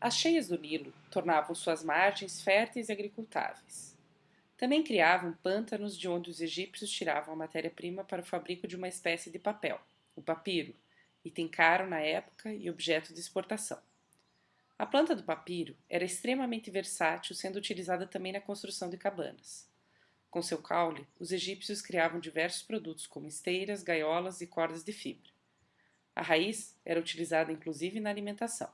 As cheias do Nilo tornavam suas margens férteis e agricultáveis. Também criavam pântanos de onde os egípcios tiravam a matéria-prima para o fabrico de uma espécie de papel, o papiro, item caro na época e objeto de exportação. A planta do papiro era extremamente versátil, sendo utilizada também na construção de cabanas. Com seu caule, os egípcios criavam diversos produtos como esteiras, gaiolas e cordas de fibra. A raiz era utilizada inclusive na alimentação.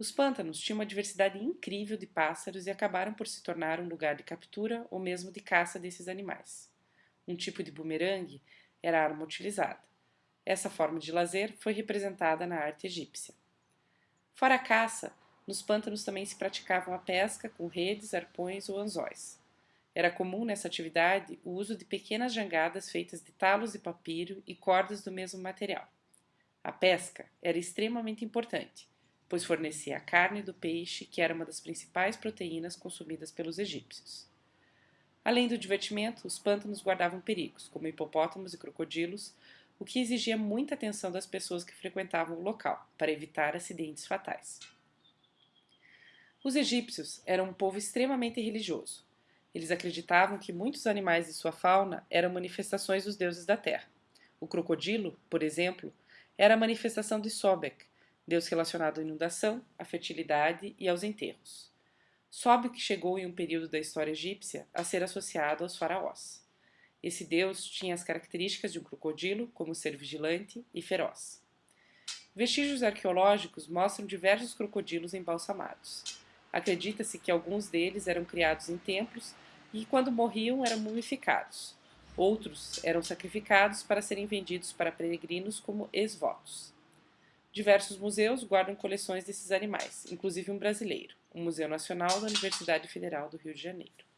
Os pântanos tinham uma diversidade incrível de pássaros e acabaram por se tornar um lugar de captura ou mesmo de caça desses animais. Um tipo de bumerangue era a arma utilizada. Essa forma de lazer foi representada na arte egípcia. Fora a caça, nos pântanos também se praticavam a pesca com redes, arpões ou anzóis. Era comum nessa atividade o uso de pequenas jangadas feitas de talos de papiro e cordas do mesmo material. A pesca era extremamente importante, pois fornecia a carne do peixe, que era uma das principais proteínas consumidas pelos egípcios. Além do divertimento, os pântanos guardavam perigos, como hipopótamos e crocodilos, o que exigia muita atenção das pessoas que frequentavam o local, para evitar acidentes fatais. Os egípcios eram um povo extremamente religioso. Eles acreditavam que muitos animais de sua fauna eram manifestações dos deuses da terra. O crocodilo, por exemplo, era a manifestação de Sobek, deus relacionado à inundação, à fertilidade e aos enterros. Sobek chegou em um período da história egípcia a ser associado aos faraós. Esse deus tinha as características de um crocodilo, como ser vigilante e feroz. Vestígios arqueológicos mostram diversos crocodilos embalsamados. Acredita-se que alguns deles eram criados em templos e, quando morriam, eram mumificados. Outros eram sacrificados para serem vendidos para peregrinos como ex-votos. Diversos museus guardam coleções desses animais, inclusive um brasileiro, o Museu Nacional da Universidade Federal do Rio de Janeiro.